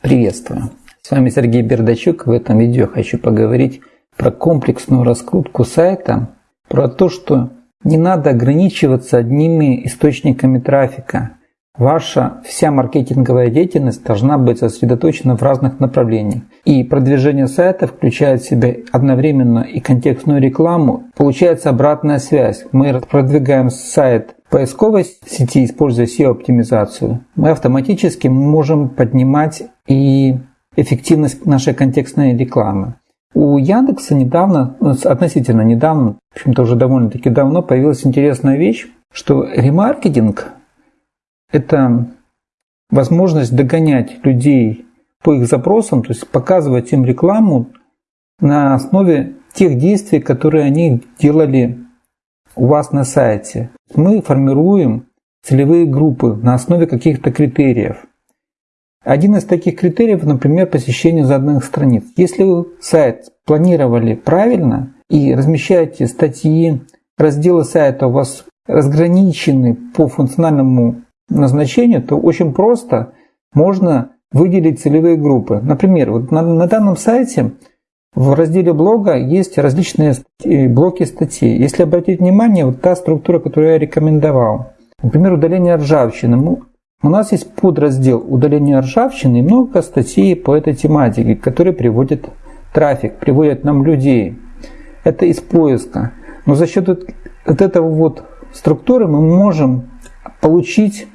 Приветствую! С вами Сергей Бердачук. В этом видео хочу поговорить про комплексную раскрутку сайта, про то, что не надо ограничиваться одними источниками трафика. Ваша вся маркетинговая деятельность должна быть сосредоточена в разных направлениях. И продвижение сайта включает в себя одновременно и контекстную рекламу. Получается обратная связь. Мы продвигаем сайт поисковой сети, используя SEO-оптимизацию, мы автоматически можем поднимать и эффективность нашей контекстной рекламы. У Яндекса недавно, ну, относительно недавно, в общем-то уже довольно-таки давно, появилась интересная вещь, что ремаркетинг – это возможность догонять людей по их запросам, то есть показывать им рекламу на основе тех действий, которые они делали у вас на сайте. Мы формируем целевые группы на основе каких-то критериев. Один из таких критериев, например, посещение заданных страниц. Если вы сайт планировали правильно и размещаете статьи, разделы сайта у вас разграничены по функциональному назначению, то очень просто можно выделить целевые группы. Например, вот на, на данном сайте в разделе блога есть различные блоки статей. Если обратить внимание, вот та структура, которую я рекомендовал. Например, удаление ржавчины. У нас есть подраздел удаления ржавчины и много статей по этой тематике, которые приводят трафик, приводят нам людей. Это из поиска. Но за счет вот этого вот структуры мы можем получить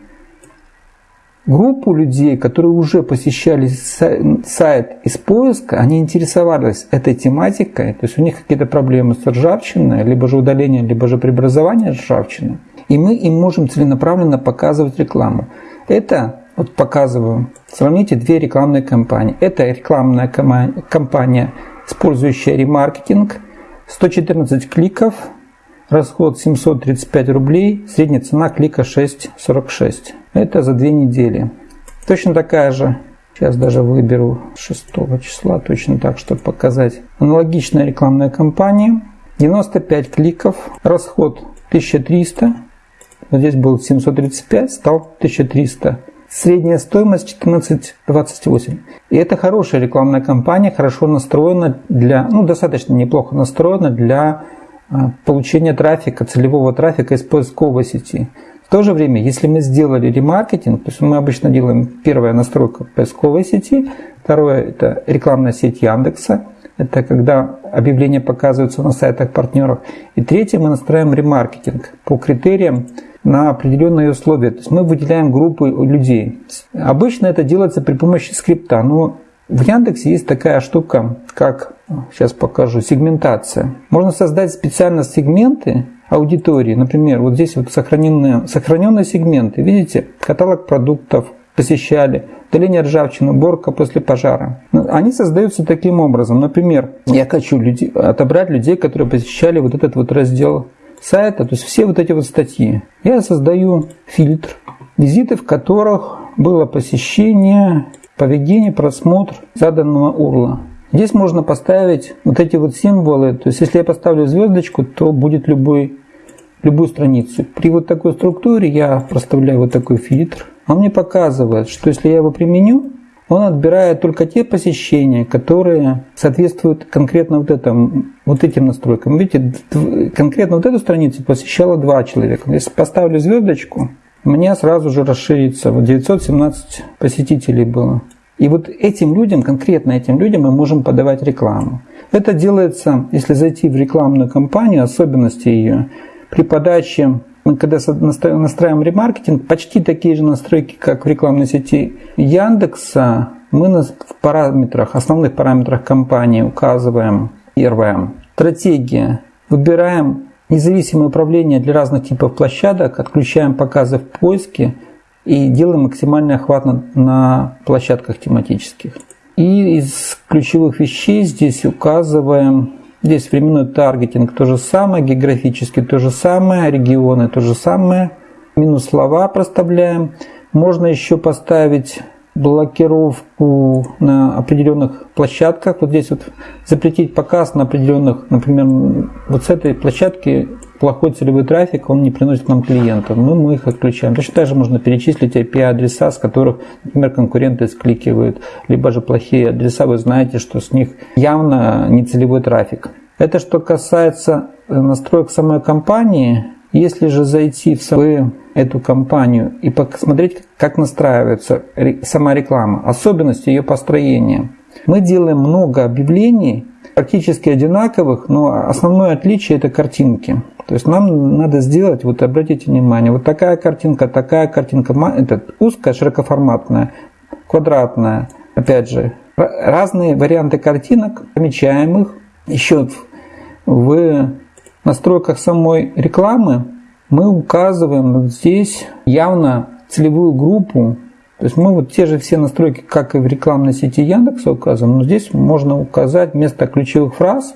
группу людей, которые уже посещали сайт из поиска, они интересовались этой тематикой, то есть у них какие-то проблемы с ржавчиной, либо же удаление, либо же преобразование ржавчины, и мы им можем целенаправленно показывать рекламу. Это, вот показываю, сравните две рекламные кампании. Это рекламная кампания, использующая ремаркетинг, 114 кликов, расход 735 рублей, средняя цена клика 6,46. Это за две недели. Точно такая же, сейчас даже выберу 6 числа, точно так, чтобы показать. Аналогичная рекламная кампания, 95 кликов, расход 1300, вот здесь был 735, стал 1300. Средняя стоимость 14,28. И это хорошая рекламная кампания, хорошо настроена для, ну, достаточно неплохо настроена для а, получения трафика, целевого трафика из поисковой сети. В то же время, если мы сделали ремаркетинг, то есть мы обычно делаем первая настройка поисковой сети, второе это рекламная сеть Яндекса, это когда объявления показываются на сайтах партнеров. И третье, мы настраиваем ремаркетинг по критериям на определенные условия. То есть мы выделяем группы людей. Обычно это делается при помощи скрипта, но в Яндексе есть такая штука, как, сейчас покажу, сегментация. Можно создать специально сегменты, аудитории. Например, вот здесь вот сохраненные, сохраненные сегменты. Видите, каталог продуктов посещали, удаление ржавчины, уборка после пожара. Ну, они создаются таким образом. Например, я хочу людей, отобрать людей, которые посещали вот этот вот раздел сайта, то есть все вот эти вот статьи. Я создаю фильтр, визиты в которых было посещение, поведение, просмотр заданного урла. Здесь можно поставить вот эти вот символы. То есть, если я поставлю звездочку, то будет любой, любую страницу. При вот такой структуре я проставляю вот такой фильтр. Он мне показывает, что если я его применю, он отбирает только те посещения, которые соответствуют конкретно вот, этому, вот этим настройкам. Видите, конкретно вот эту страницу посещало два человека. Если поставлю звездочку, у меня сразу же расширится. Вот 917 посетителей было. И вот этим людям, конкретно этим людям мы можем подавать рекламу. Это делается, если зайти в рекламную кампанию, особенности ее, при подаче, когда настраиваем ремаркетинг, почти такие же настройки, как в рекламной сети Яндекса, мы в параметрах, основных параметрах компании указываем первое. Стратегия. Выбираем независимое управление для разных типов площадок, отключаем показы в поиске, и делаем максимальный охват на, на площадках тематических. И из ключевых вещей здесь указываем, здесь временной таргетинг то же самое, географически то же самое, регионы то же самое, минус слова проставляем. Можно еще поставить блокировку на определенных площадках. Вот здесь вот запретить показ на определенных, например, вот с этой площадки плохой целевой трафик, он не приносит нам клиентов. Мы, мы их отключаем. Точно так же можно перечислить IP-адреса, с которых, например, конкуренты скликивают, либо же плохие адреса, вы знаете, что с них явно не целевой трафик. Это что касается настроек самой компании. Если же зайти в эту компанию и посмотреть, как настраивается сама реклама, особенности ее построения, мы делаем много объявлений, практически одинаковых, но основное отличие это картинки. То есть нам надо сделать, вот обратите внимание, вот такая картинка, такая картинка, это узкая, широкоформатная, квадратная, опять же, разные варианты картинок, помечаем их. Еще в настройках самой рекламы мы указываем здесь явно целевую группу. То есть мы вот те же все настройки, как и в рекламной сети Яндекса указываем, но здесь можно указать вместо ключевых фраз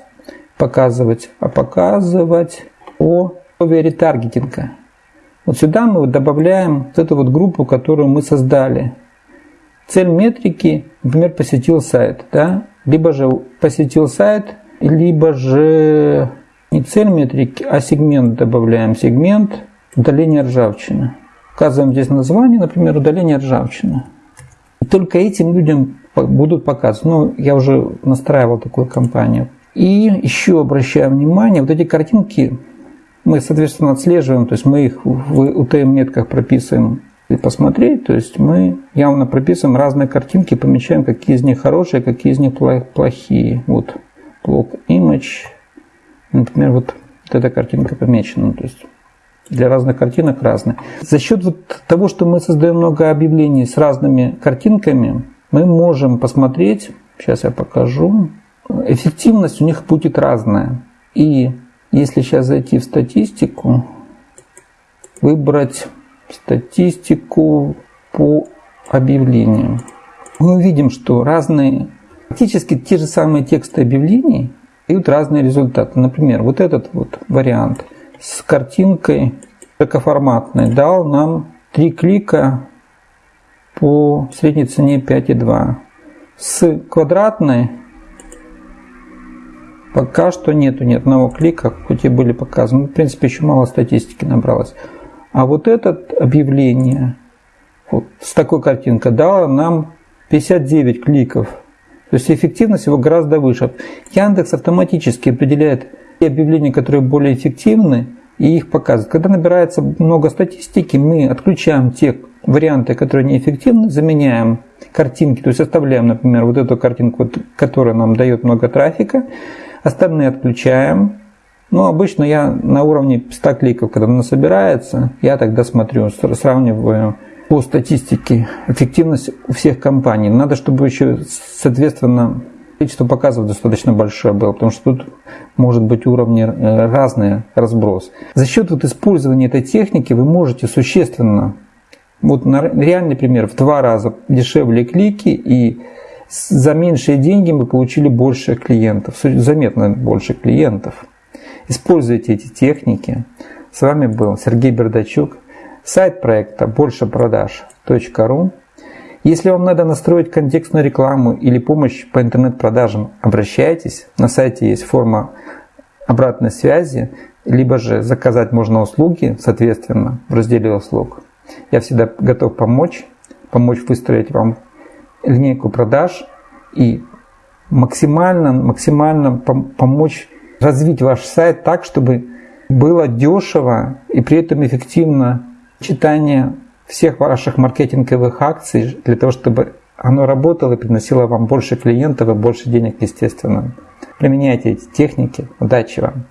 показывать, а показывать о ретаргетинга. Вот сюда мы добавляем вот эту вот группу, которую мы создали. Цель метрики, например, посетил сайт, да? либо же посетил сайт, либо же не цель метрики, а сегмент добавляем. Сегмент удаления ржавчины. Указываем здесь название, например, удаление ржавчины. И только этим людям будут показывать. Ну, я уже настраивал такую кампанию. И еще обращаю внимание, вот эти картинки мы, соответственно, отслеживаем, то есть мы их в UTM-метках прописываем и посмотреть, то есть мы явно прописываем разные картинки, помечаем, какие из них хорошие, какие из них плохие. Вот блок image, например, вот, вот эта картинка помечена, то есть для разных картинок разные. За счет вот того, что мы создаем много объявлений с разными картинками, мы можем посмотреть, сейчас я покажу, эффективность у них будет разная. И если сейчас зайти в статистику, выбрать статистику по объявлениям, мы увидим, что разные, практически те же самые тексты объявлений дают разные результаты. Например, вот этот вот вариант с картинкой широкоформатной дал нам 3 клика по средней цене 5,2. С квадратной Пока что нету ни одного клика, хоть и были показаны. В принципе, еще мало статистики набралось. А вот это объявление вот, с такой картинкой дало нам 59 кликов. То есть эффективность его гораздо выше. Яндекс автоматически определяет те объявления, которые более эффективны, и их показывает. Когда набирается много статистики, мы отключаем те варианты, которые неэффективны, заменяем картинки, то есть оставляем, например, вот эту картинку, которая нам дает много трафика, Остальные отключаем. Ну, обычно я на уровне 100 кликов, когда она собирается, я тогда смотрю, сравниваю по статистике эффективность у всех компаний. Надо, чтобы еще, соответственно, количество показов достаточно большое было, потому что тут может быть уровни э, разные, разброс. За счет вот использования этой техники вы можете существенно, вот на реальный пример, в два раза дешевле клики и за меньшие деньги мы получили больше клиентов, заметно больше клиентов. Используйте эти техники. С вами был Сергей Бердачук, сайт проекта большепродаж.ру. Если вам надо настроить контекстную рекламу или помощь по интернет-продажам, обращайтесь. На сайте есть форма обратной связи, либо же заказать можно услуги, соответственно, в разделе услуг. Я всегда готов помочь, помочь выстроить вам линейку продаж и максимально, максимально помочь развить ваш сайт так, чтобы было дешево и при этом эффективно читание всех ваших маркетинговых акций для того, чтобы оно работало и приносило вам больше клиентов и больше денег, естественно. Применяйте эти техники. Удачи вам!